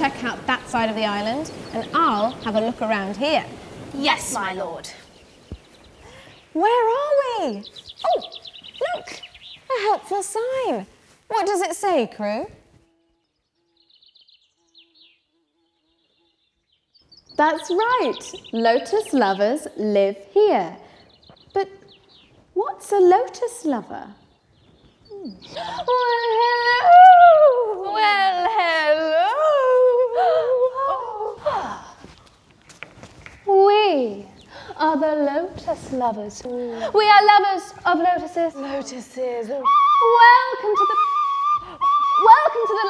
Amphi, Yuri, go check out that side of the island, and I'll have a look around here. Yes, my lord. Where are we? Oh, look, a helpful sign. What does it say, crew? That's right. Lotus lovers live here. But what's a lotus lover? Hmm. Well, hello. Well, hello. Are the lotus lovers. Mm. We are lovers of lotuses. Lotuses. Welcome to the. Welcome to the.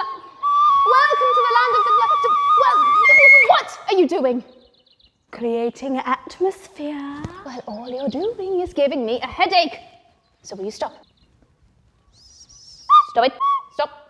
Welcome to the land of the. Well, what are you doing? Creating atmosphere. Well, all you're doing is giving me a headache. So will you stop? Stop it. Stop.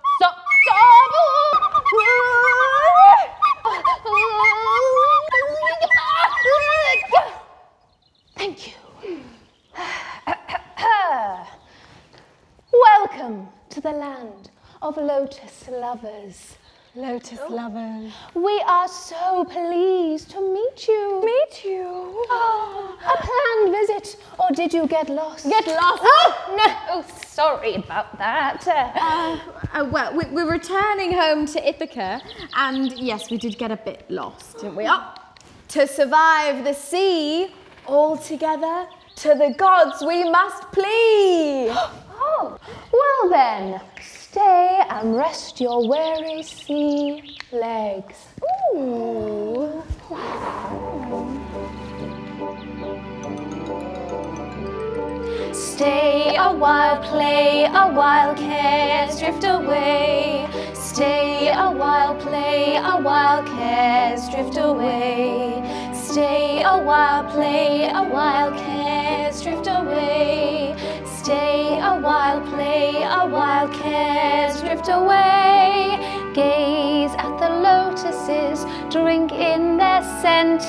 Welcome to the land of lotus lovers. Lotus oh. lovers. We are so pleased to meet you. Meet you. Ah, a planned visit, or did you get lost? Get lost. Ah! Oh, no, sorry about that. Uh, uh, well, we, we're returning home to Ithaca, and yes, we did get a bit lost, didn't we? Oh, to survive the sea, all together, to the gods we must plead. Oh, well then, stay and rest your weary sea legs. Ooh. Stay a while, play a while, cares drift away. Stay a while, play a while, cares drift away. Stay a while, play a while, cares drift away. Stay a while, play a while, cares drift away. Gaze at the lotuses, drink in their scent,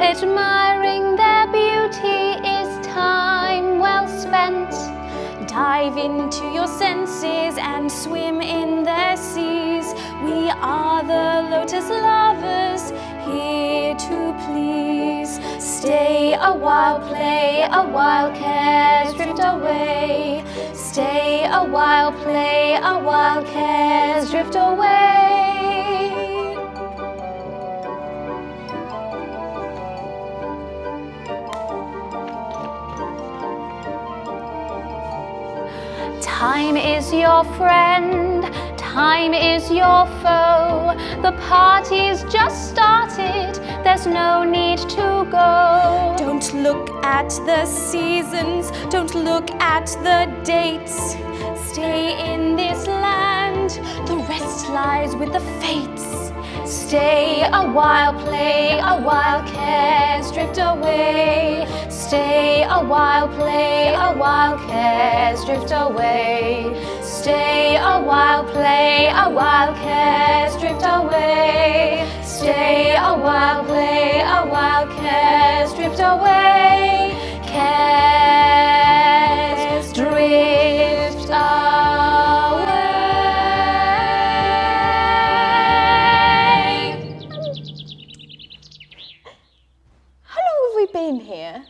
admiring their beauty is time well spent. Dive into your senses and swim in their seas. We are the lotus lovers, here to please. Stay a while, play a while, cares drift away. Stay a while, play a while, cares drift away. Time is your friend, time is your foe. The party's just started, there's no need to go. Don't look at the seasons, don't look at the dates. Stay in this land, the rest lies with the fates. Stay a while, play a while, cares drift away. Stay a while, play a while, cares drift away. Stay a while, play a while, cares drift away. Stay a while, play a while, cares drift away. Cares drift away. How long have we been here?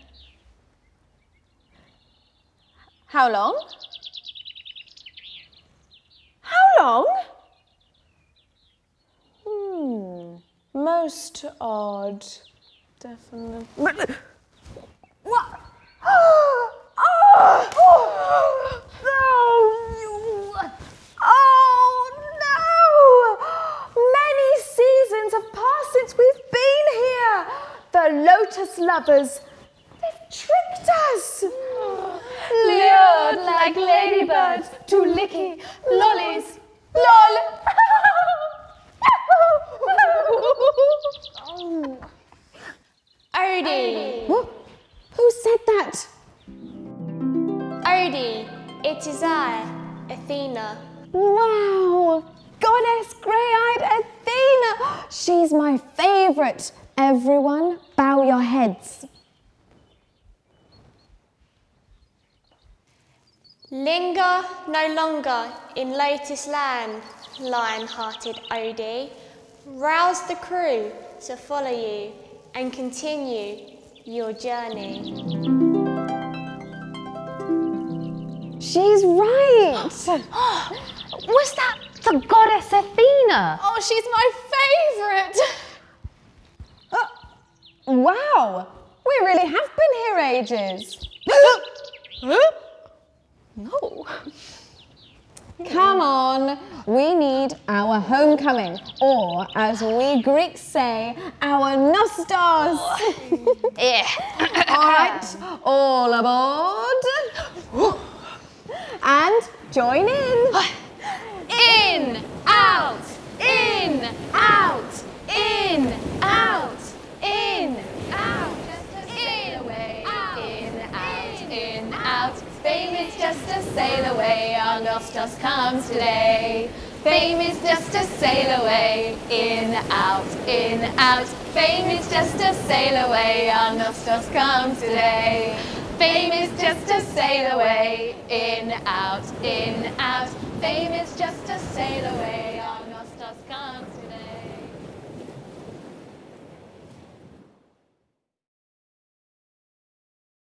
How long? How long? Hmm, most odd. Definitely. What? Oh, no! Oh no! Many seasons have passed since we've been here. The lotus lovers, they've tricked us. Lured like ladybirds to licky lollies. Lol. it is I, Athena. Wow! Goddess grey-eyed Athena! She's my favourite. Everyone, bow your heads. Linger no longer in Lotus Land, lion-hearted Odie. Rouse the crew to follow you and continue your journey. She's right. Was that the goddess Athena? Oh, she's my favourite. Uh, wow, we really have been here ages. No. Come on, we need our homecoming, or as we Greeks say, our nostos. Yeah. all right, all aboard. And join in. In, out, in, out, in, out, in, out, in, away, in, out, in, out. Fame is just a sail away, our Nostos comes today. Fame is just a sail away, in, out, in, out. Fame is just a sail away, our Nostos comes today. Fame is just a sail away, in, out, in, out. Fame is just a sail away, our Nostos comes